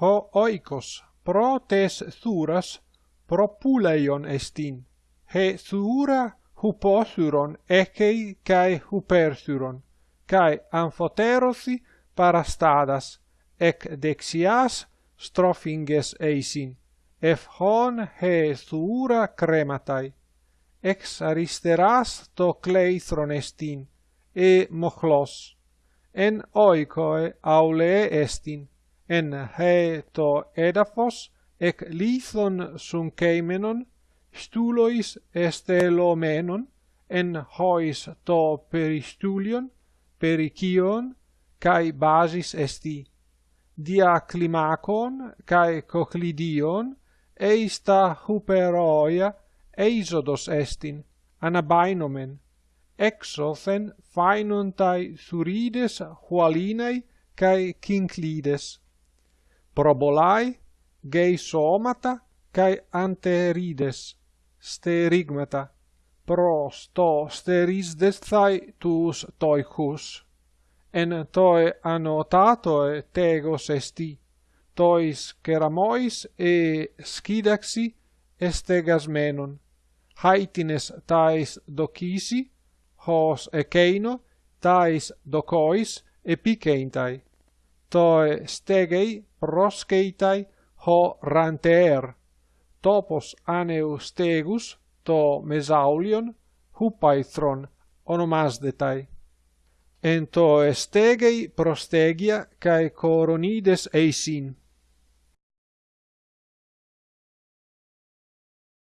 ho oikos pro tes thuras propuleion estin. He thura huposuron ekei kai hupersuron kai amphoterosi parastadas ek dexias strophinges eisin. Ef hon he thura crematai ex aristeras to kleithron estin e mochlos. En oikoe aule estin en heto edaphos ec lithon sunceimenon stulois estelomenon en hois to peristulion perikion kai basis esti dia climacon kai cochlidion eista huperoia eisodos estin anabainomen exothen phainontai thurides hualinei kai kinklides probolai, geisomata, cae anterides, sterigmata, pros to sterisdesthai tus toichus. En toe annotatoe tegos esti, tois keramois e scidaxi estegasmenon, haitines tais docisi, hos ekeino, tais docois epicentai toe stegei proskeitai ho ranteer. Topos aneu stegus to mesaulion hupaithron onomasdetai. En to stegei prostegia cae coronides eisin.